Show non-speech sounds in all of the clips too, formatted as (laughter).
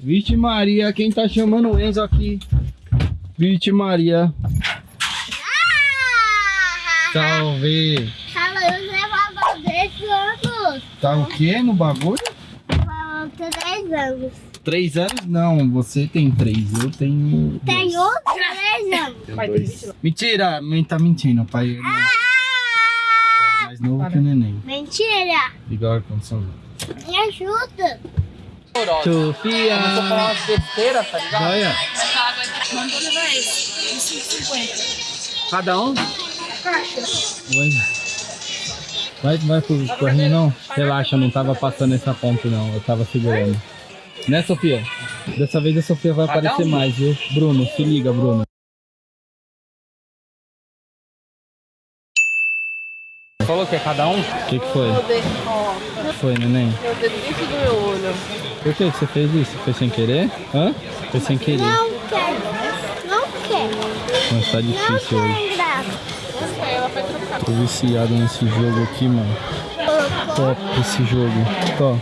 Vixe Maria, quem tá chamando o Enzo aqui? Vixe Maria. Salve. Fazer anos. Tá o quê no bagulho? Falou, três anos. Três anos? Não, você tem três, eu tenho. Outro três anos. Tenho dois. Mentira, mãe tá mentindo, pai. ele É mais novo que o neném. Mentira. Igual a condição. Me ajuda. Sofia! Começou a falar umas besteiras, tá ligado? Olha, Mandou levar esse. De 5,50. cada um? Caixa. Vai, vai, vai pro corrinho não? Relaxa, eu não tava passando essa ponta não, eu tava segurando. Né, Sofia? Dessa vez a Sofia vai aparecer mais, viu? Bruno, se liga, Bruno. Falou que é cada um? O que, que foi? O que foi, neném? Meu dedo dentro do meu olho. Por que você fez isso? Foi sem querer? Hã? Foi sem querer. Não quero. Não quero. Mas tá Não difícil hoje. quero graça. Tô viciado nesse jogo aqui, mano. Top esse jogo. Tó,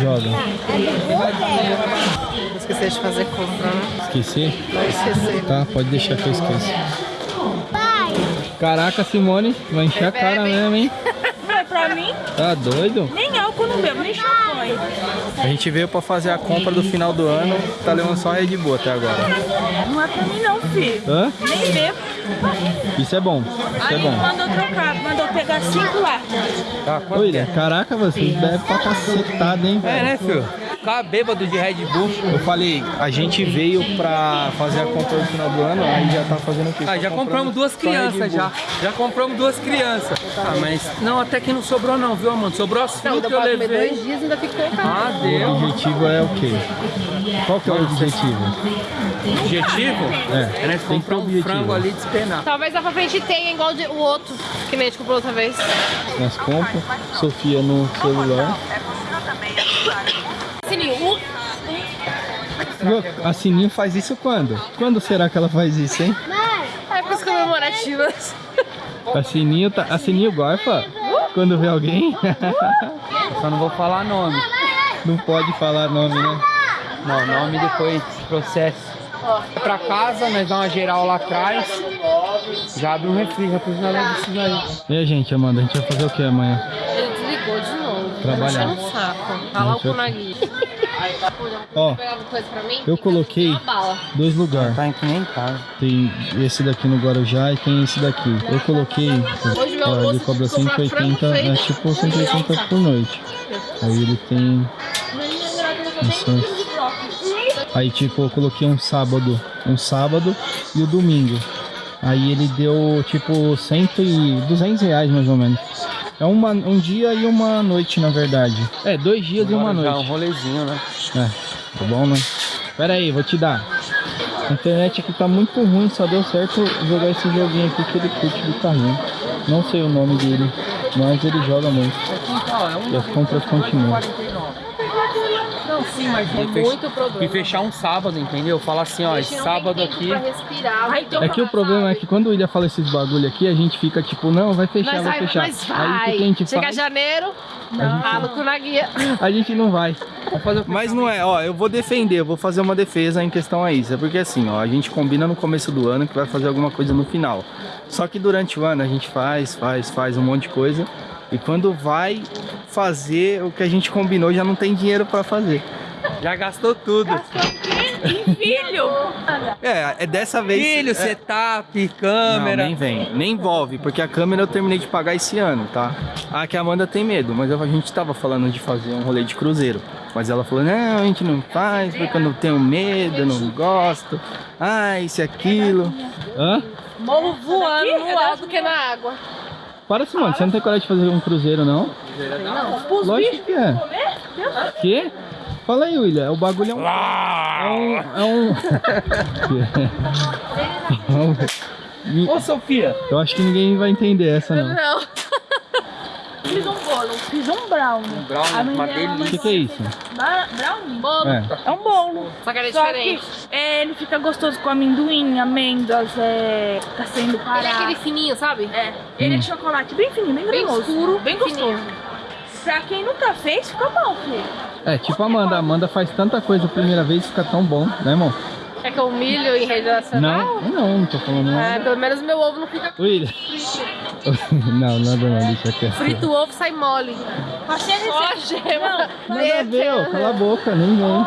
joga. É do Google. Vou esquecer de fazer compra, né? Esqueci? Vai esquecer. Tá, pode deixar que eu esqueço. Pai, Caraca, Simone, vai encher a cara mesmo, hein? Não é pra mim? Tá doido? Não bebo, nem champanhe. A gente veio pra fazer a compra do final do ano, tá levando só Red Bull até agora. Não é pra mim não, filho. Hã? Nem bebo. Isso é bom, isso é Aí bom. mandou trocar, mandou pegar cinco lá. Tá, é? William, caraca, vocês bebem pra cacetada, hein, É, velho? né, filho? Ficar bêbado de Red Bull. Eu falei, a gente veio pra fazer a compra do final do ano, aí já tá fazendo o quê? Ah, Só já compramos duas crianças já. Já compramos duas crianças. Ah, mas não, até que não sobrou não, viu, mano? Sobrou as frutas que eu levei. dois dias ainda fica com Ah, O deu. objetivo é o quê? Qual que é o objetivo? Objetivo? É, É que ter comprar um objetivo. frango ali e despenar. Talvez lá pra frente tenha igual de- o outro, que a gente comprou outra vez. Nós compras, Sofia no celular. A Sininho faz isso quando? Quando será que ela faz isso, hein? épocas comemorativas. A Sininho, tá, a Sininho gorfa quando vê alguém. (laughs) Só não vou falar nome. Não pode falar nome, né? Não, nome depois processo. Pra casa, nós dá uma geral lá atrás. Já abre um refri, aí. E a gente, Amanda, a gente vai fazer o que amanhã? Ele desligou de novo. Trabalhar. Tá enchendo o saco. Olha lá o Kunagi. Ó, eu coloquei bala. dois lugares. Tá que nem casa. Tem esse daqui no Guarujá e tem esse daqui. Eu coloquei, ó, ele almoço cobra eu tive que comprar 180, frango é tipo 180 por noite. Aí ele tem. Aí tipo, eu coloquei um sábado, um sábado e o domingo. Aí ele deu tipo 100 e 200 reais mais ou menos. É uma, um dia e uma noite, na verdade. É, dois dias e uma Agora já noite. um rolezinho, né? É, tá bom, né? Pera aí, vou te dar. A internet aqui tá muito ruim, só deu certo jogar esse joguinho aqui que ele curte do carrinho. Não sei o nome dele, mas ele joga muito. E as compras continuam. Não, sim, mas É fech- muito problema. E fechar um sábado, entendeu? Falar assim, ó, esse não sábado aqui. Respirar. Ai, então- É que o problema é que quando o William fala esses bagulho aqui, a gente fica tipo, não, vai fechar, Mas vai vai, fechar. mas Aí o que, a vai. gente Chega faz? janeiro, ralo com na guia. A gente não vai. Mas não é, ó, eu vou defender, eu vou fazer uma defesa em questão a isso. É porque assim, ó, a gente combina no começo do ano que vai fazer alguma coisa no final. Só que durante o ano a gente faz, faz, faz um monte de coisa. E quando vai fazer o que a gente combinou, já não tem dinheiro pra fazer. Já gastou tudo. Filho! É, é dessa vez. Filho, é, setup, Não, câmera. nem vem, nem envolve, porque a câmera eu terminei de pagar esse ano, tá? Ah, que a Amanda tem medo, mas a gente tava falando de fazer um rolê de cruzeiro. Mas ela falou, não, a gente não faz, porque eu não tenho medo, eu não gosto. Ah, isso e aquilo. Hã? Morro voando no É alto que na água. Para, Simone, você não tem coragem de fazer um cruzeiro, não? Os Lógico bichos que é. comer? Quê? Fala aí, William, o bagulho é um... É um... É um... (laughs) Ô, Sofia. Eu acho que ninguém vai entender essa, não. Não. (laughs) Fiz um bolo, fiz um brownie. Um brownie, uma delícia. O que, que é isso? Brownie? Bolo. É. É um bolo. Só que ele é diferente. que é, ele fica gostoso com amendoim, amêndoas, é, tá sendo Ele é parado. aquele fininho, sabe? É, ele é de chocolate bem fininho, bem Bem cremoso. escuro, bem fininho. Pra quem nunca fez, fica bom, filho. É, tipo a Amanda. A Amanda faz tanta coisa a primeira vez e fica tão bom, né, irmão? É que eu humilho em rede nacional? Não, não, não tô falando É, nada. pelo menos meu ovo não fica William. não, nada não, deixa quieto. frito, o ovo sai mole. Passei a Só a receita. gema. Nada a ver, ó. Cala a boca, nem vem.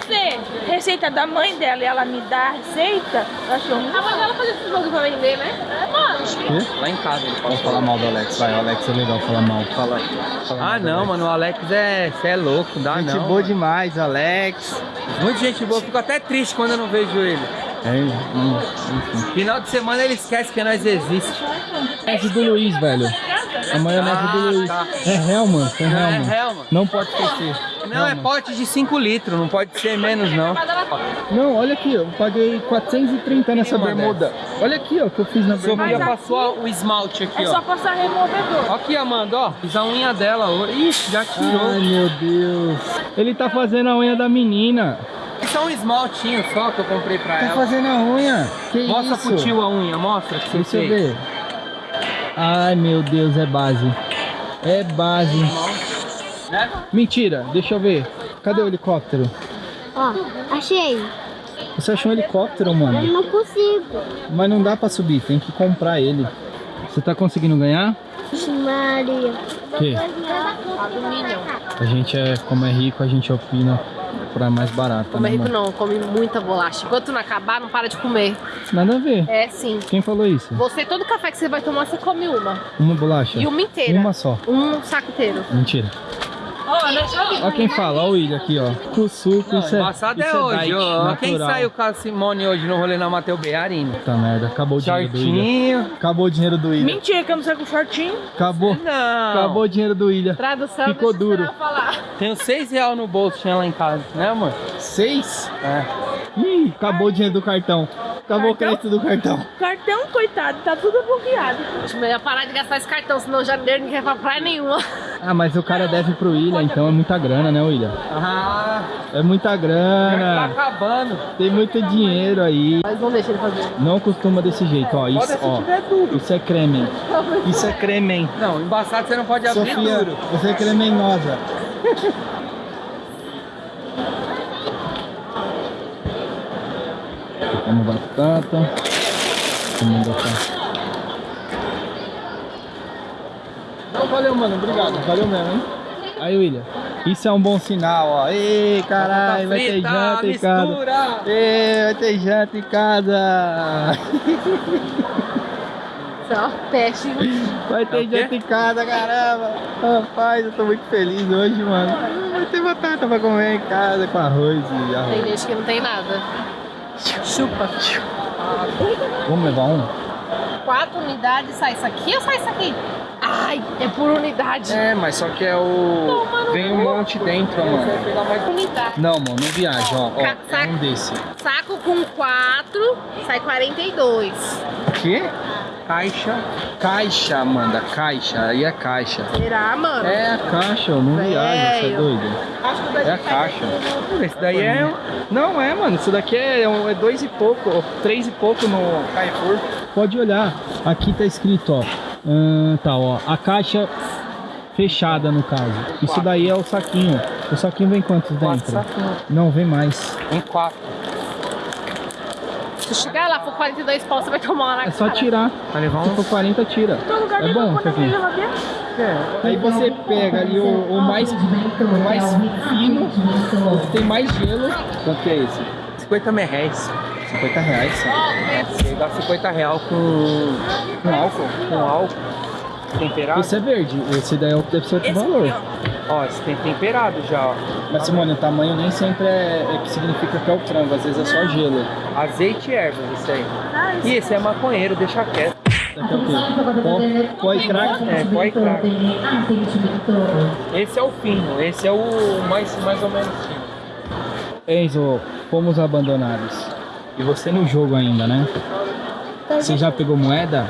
Você, receita da mãe dela e ela me dá a receita, eu achei um A mãe dela fazia esses bagulho pra vender, né? É, mano. Lá em casa ele Vamos falar mal do Alex, vai. O Alex é legal falar mal. Fala. fala Ah, não, Alex. mano, o Alex é. É louco, dá Gente não. boa demais, Alex. Muita gente boa, fico até triste quando eu não vejo ele. É, hum, enfim. Final de semana ele esquece que nós existe. Maionese do Luiz, velho. A maionese do Ah, Luiz. tá. É Não, é Hellman. Hellman. Não pode esquecer. Não, é Hellman. pote de 5 litros, não pode ser menos não. Não, olha aqui, eu paguei 430 nessa bermuda. Olha aqui, ó, o que eu fiz na Sofia bermuda. passou o esmalte aqui, É só ó. passar removedor. Ó Aqui, Amanda, ó. Fiz a unha dela hoje. Ixi, já tirou. Ai, meu Deus. Ele tá fazendo a unha da menina. Isso é um esmaltinho só que eu comprei pra Tá ela. fazendo a unha. Que Mostra isso? pro tio a unha, mostra que você Deixa eu fez. ver. Ai, meu Deus, é base. É base. Né? Mentira, deixa eu ver. Cadê o helicóptero? Ó, achei. Você achou um helicóptero, Eu mano? não consigo. Mas não dá pra subir, tem que comprar ele. Você tá conseguindo ganhar? Maria. Que? Alumínio. A gente é, como é rico, a gente opina pra mais barato, Como é né, rico não, come muita bolacha. Enquanto não acabar, não para de comer. Nada a ver. É sim. Quem falou isso? Você, todo café que você vai tomar, você come uma. Uma bolacha? E uma inteira. Uma só. Um saco inteiro. Mentira. Ó, quem fala, ó o William aqui, ó. Com suco, Não, isso é, embaçado isso é hoje, ó. Quem saiu com a Simone hoje no rolê na Mateu Bearina? Puta merda, acabou o dinheiro do William. Shortinho. Acabou o dinheiro do William. Mentira, que eu não sei com shortinho. Acabou. Não. Acabou o dinheiro do William. Tradução, Ficou duro. Tenho seis reais no bolso, tinha lá em casa, né, amor? Seis? É. Ih, acabou o dinheiro do cartão. Acabou o crédito do cartão. Cartão, coitado, tá tudo bloqueado. Acho melhor parar de gastar esse cartão, senão janeiro ninguém vai pra praia nenhuma. Ah, mas o cara deve pro William, então é muita grana, né, William? Ah, É muita tá grana. acabando. Tem muito dinheiro aí. Mas não deixa ele fazer. Não costuma desse jeito, ó. Isso, ó. Isso é creme. Isso é creme. Não, embaçado você não pode abrir Sofia, duro. você é cremenhosa. (laughs) Vamos batata. Vamos botar. Valeu, mano. Obrigado. Valeu mesmo, hein? Aí, William. Isso é um bom sinal, ó. Ei, caralho, vai ter janta em casa. Ei, vai ter janta em casa. Só peste. Vai ter É quê? janta em casa, caramba. Rapaz, eu tô muito feliz hoje, mano. Vai ter batata pra comer em casa com arroz e Tem arroz. gente que não tem nada. Chupa. Vamos levar um? Quatro unidades, sai isso aqui ou sai isso aqui? Ai, é por unidade. É, mas só que é o. Vem um monte dentro, mano. Unidade. Não, mano, não viaja, ó. ó Ca- é um desse. Saco com quatro, sai 42. O quê? Caixa. Caixa, Amanda, caixa. Aí é caixa. Será, mano? É a caixa, ó, não viaja, você é Velho. doido. Acho que o É a caixa. Esse daí é. Não é, mano. Isso daqui é, um- é dois e pouco, ó, três e pouco no Carrefour. Pode olhar. Aqui tá escrito, ó. Ahn, tá, ó. A caixa fechada, no caso. Isso daí é o saquinho. O saquinho vem quantos dentro? saquinhos. Não, vem mais. Em quatro. Se chegar lá for 42 pau, você vai tomar uma na É só cara. tirar. Vai levar Se um. for 40, tira. Lugar É bom isso aqui. geladeira. Aí você pega ali o, o mais, o mais fino, o que tem mais gelo. Quanto que é esse? 50 reais. 50 reais. Você dá 50 real com, Com álcool. com álcool temperado. Esse é verde, esse daí é o- deve ser outro Esse valor. Ó, esse tem temperado já, ó. Mas Simone, o tamanho nem sempre é, é que significa que é o frango, às vezes é só gelo. Azeite e ervas, isso aí. Ah, esse E esse é maconheiro, deixa quieto. Daqui é o quê? Pó, pó e crack? É, pó e crack. Esse é o fino, esse é o mais, mais ou menos fino. Enzo, fomos abandonados. E você no jogo ainda, né? Você já pegou moeda?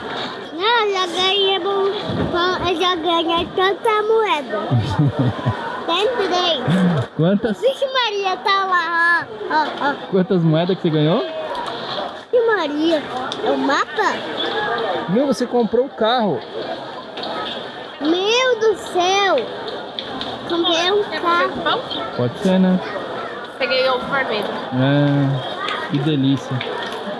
Não, já ganhei, bom- bom, eu já ganhei tanta moeda. (laughs) Tem três. Quantas, Vixe Maria, tá lá, ó, ó, ó. quantas moedas que você ganhou? Vixe Maria, é o mapa? Meu, você comprou o carro. Meu do céu. Comprei um carro. Pode ser, né? Peguei ovo vermelho. É, que delícia.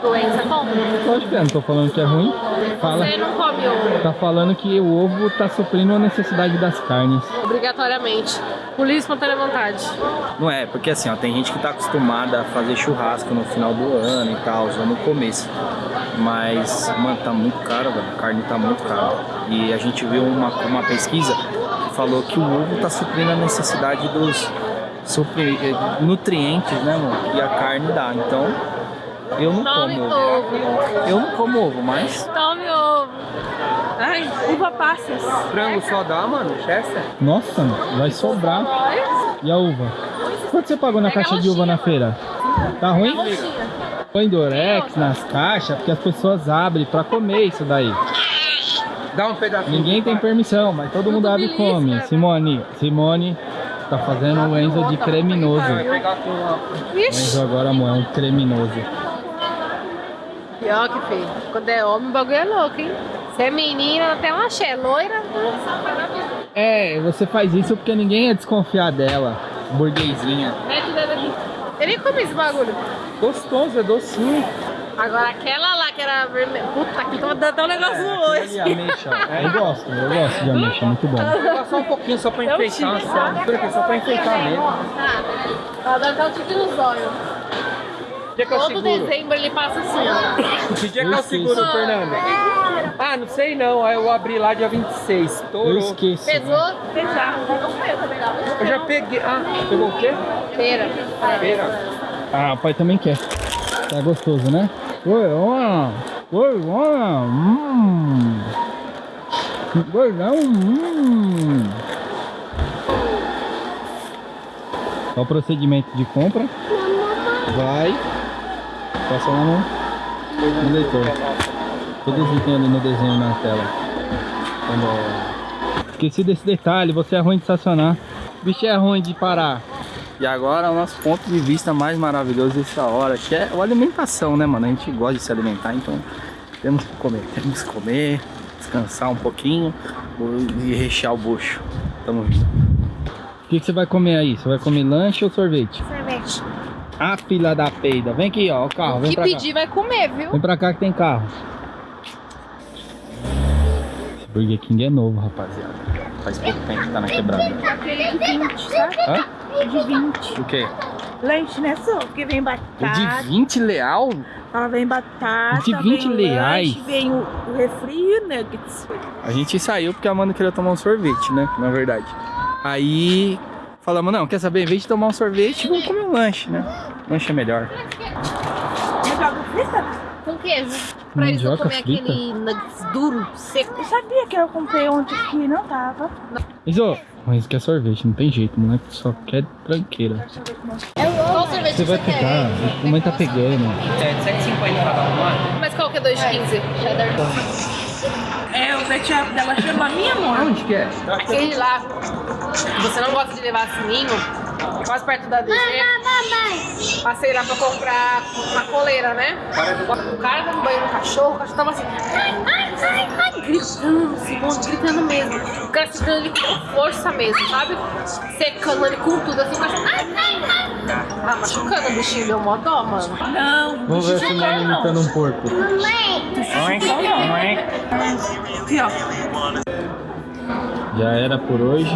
Doença como? Lógico que é, não tô falando que é ruim. Fala. Você não come ovo, Tá falando que o ovo tá suprindo a necessidade das carnes. obrigatoriamente. Por livre espontânea vontade. Não é, porque assim, ó, tem gente que tá acostumada a fazer churrasco no final do ano e tal, ou no começo. Mas, mano, tá muito caro, velho. A carne tá muito cara. E a gente viu uma, uma pesquisa que falou que o ovo tá suprindo a necessidade dos supri- eh, nutrientes, né, mano? Que a carne dá. Então, eu não Tome como ovo. ovo. Eu não como ovo, mas. Tome ovo. Ai, uva passas. Frango só dá, mano, Chester? Nossa, vai sobrar. E a uva? Quanto você pagou na Pega caixa de uva na feira? Tá ruim? Põe Dorex nas caixas, porque as pessoas abrem pra comer isso daí. Dá um pedacinho. Ninguém tem permissão, mas todo mundo abre e come. Simone, Simone tá fazendo o Enzo de criminoso. O Enzo agora amor, é um criminoso. Pior que feio. Quando é homem, o bagulho é louco, hein? Se é menina, até uma axé. Loira, É, você faz isso porque ninguém ia desconfiar dela. Burguesinha. mete o dedo aqui. Eu nem comi esse bagulho. Gostoso, é docinho. Agora aquela que era vermelha. Puta que dando até um negócio no olho. E ameixa. Eu gosto, eu gosto de ameixa, muito bom. Vou (laughs) passar só um pouquinho só pra enfeitar, só. Pra enfeitar mesmo. Ela dá até um tique nos olhos. Todo dezembro ele passa assim, ó. (laughs) Que dia que Eu seguro. Fernando? Ah, não sei não. Aí eu abri lá dia 26. Eu Estourou. esqueço. Pesou? Pesar. Eu já peguei. Ah, pegou o quê? Feira. Feira. Ah, o pai também quer. Tá gostoso, né? Oi, olha. Hum. Gordão. Hum. Qual o procedimento de compra? Vai. Passa lá no, no leitor. Todos ali no desenho na tela. Quando- Esqueci desse detalhe, você é ruim de estacionar. O bicho é ruim de parar. E agora o nosso ponto de vista mais maravilhoso dessa hora, que é a alimentação, né, mano? A gente gosta de se alimentar, então temos que comer, temos que comer, descansar um pouquinho e rechear o bucho. Tamo vindo. O que, que você vai comer aí? Você vai comer lanche ou sorvete? Sorvete. Ah, filha da peida. Vem aqui, ó, o carro, vem que pedir vai comer, viu? cá. Vem pra cá que tem carro. Esse Burger King é novo, rapaziada. Faz pouco tempo que tá na quebrada. Aquele de 20, sabe? Hã? De 20. O quê? Lanche, né, só? Porque vem O batata. de 20 leal? Ela vem batata. De 20 vem o reais? lanche, Vem o, o refri o nuggets. A gente saiu porque a Amanda queria tomar um sorvete, né? Na verdade. Aí falamos, não, quer saber? Em vez de tomar um sorvete, vamos comer um lanche, né? Lanche é melhor. Frita? Com queijo. Pra eles não comer frita? aquele nuggets duro, seco. Eu sabia que eu comprei ontem que não tava. Isso, mas quer sorvete, não tem jeito, moleque só quer tranqueira. Qual sorvete Você vai quer? pegar, a mamãe tá pegando. É, 7,50 cada uma. Mas qual que é 2,15? Cheddar. É, o pet shop dela chama Minha Amor. Onde que é? Aquele lá, você não gosta de levar sininho, quase perto da DG. Mamãe. Passei lá pra comprar uma coleira, né? O cara tava banhando o cachorro, o cachorro tava assim, ai, ai, ai, ai, gritando, Simone, gritando mesmo. O cara segurando ele com força mesmo, sabe? Secando ele com tudo, assim, o cachorro, ai, ai, ai. Ah, machucando o bichinho, deu mó dó, mano. Não, Vamos ver a não não. imitando um porco. Mamãe. Aqui, ó. Já era por hoje.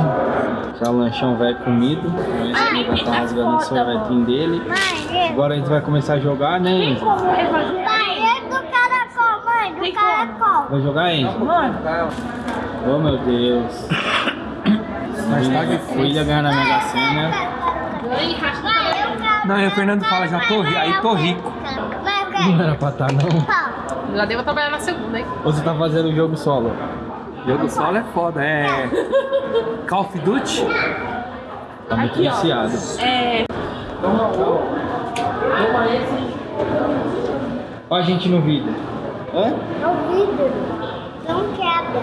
Já o lanchão vai comido. O Enzo vai estar rasgando o sorvetinho dele. Mãe, Agora a gente vai começar a jogar, né, Enzo? Pai, é do caracol, mãe, do caracol. Vai jogar, Enzo? Mano, Oh, meu Deus. Tá difícil. Filha ganhar na Mega Sena. E. Não, aí o Fernando fala, já tô rico. Aí tô rico. Não era pra estar, não. vai. Já devo trabalhar na segunda, hein? Ou você tá fazendo o jogo solo? Jogo solo é foda, é. Call of Duty? Tá muito viciado. é. Olha a gente no vídeo. Hã? No vidro. Não quebra.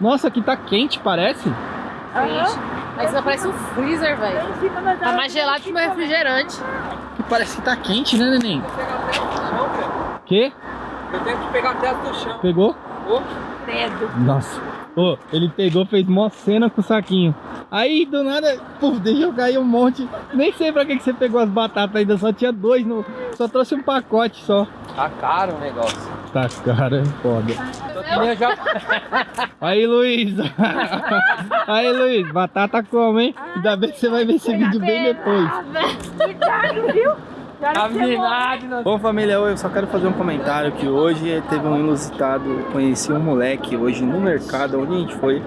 Nossa, aqui tá quente, parece. Gente, Aí você parece um freezer, velho. Tá mais gelado que meu refrigerante. Que parece que tá quente, né, neném? Que? Eu tenho que pegar a tela do chão. Pegou? Ô, Credo. Nossa. Ô, ele pegou, fez mó cena com o saquinho. Aí, do nada, puf, deixou cair um monte. Nem sei pra que, que você pegou as batatas ainda, só tinha dois, no... só trouxe um pacote só. Tá caro o negócio. Tá, cara, é foda. Eu já... (laughs) Aí, Luiz. (laughs) Aí, Luiz, batata como, hein? Ainda bem que você vai ver esse vídeo bem depois. Cuidado, viu? Não. Bom família, eu só quero fazer um comentário que hoje teve um inusitado, conheci um moleque hoje no mercado, onde a gente foi,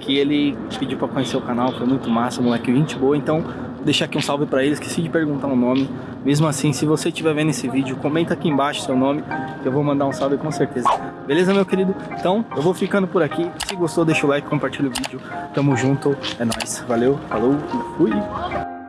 que ele pediu pra conhecer o canal, foi muito massa, um moleque 20 boa, então deixar aqui um salve pra ele, esqueci de perguntar o nome, mesmo assim, se você estiver vendo esse vídeo, comenta aqui embaixo seu nome, que eu vou mandar um salve com certeza. Beleza, meu querido? Então, eu vou ficando por aqui, se gostou deixa o like, compartilha o vídeo, tamo junto, é nóis, valeu, falou e fui!